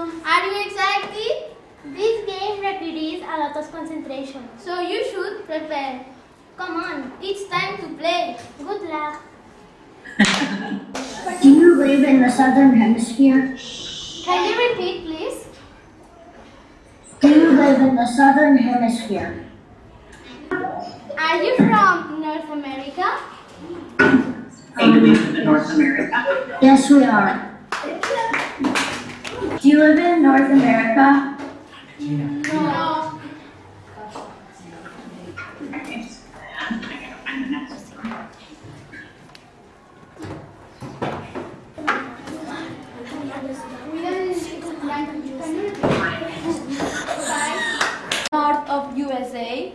Are you excited? This game requires a lot of concentration. So you should prepare. Come on, it's time to play. Good luck. Do you live in the southern hemisphere? Can you repeat, please? Do you live in the southern hemisphere? Are you from North America? Do we live North America? Yes, we are. Do you live in North America? No. North of USA.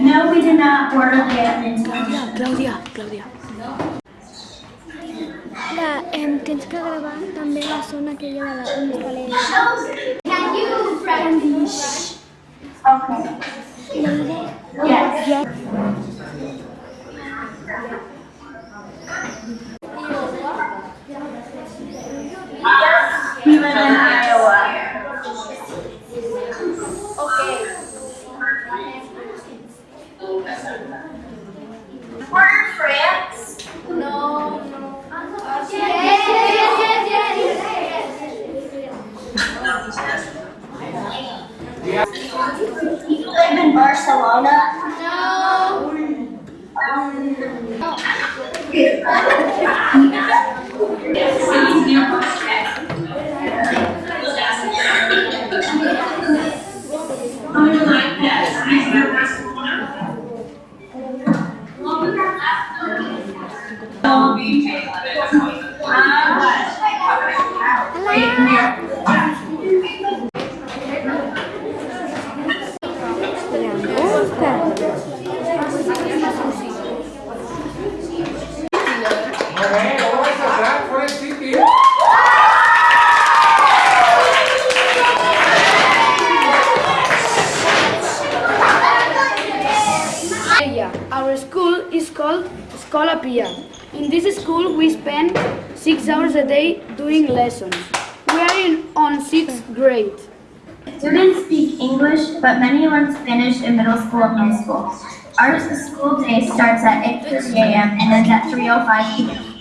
No, we did not order the Edmonton. Clàudia, Clàudia. La, em, tens que gravar també la zona aquella de la on està l'Eira. Can you practice? Okay. Yes. We live in We're in France. No, no. Yes, yes, yes, yes, yes. You live in Barcelona. No. Okay, vamos a Our school is called Escola Pia. In this school, we spend six hours a day doing lessons. We are in on sixth grade. Students speak English, but many learn Spanish in middle school and high school. Our school day starts at 8.30 a.m. and ends at 3.05 p.m.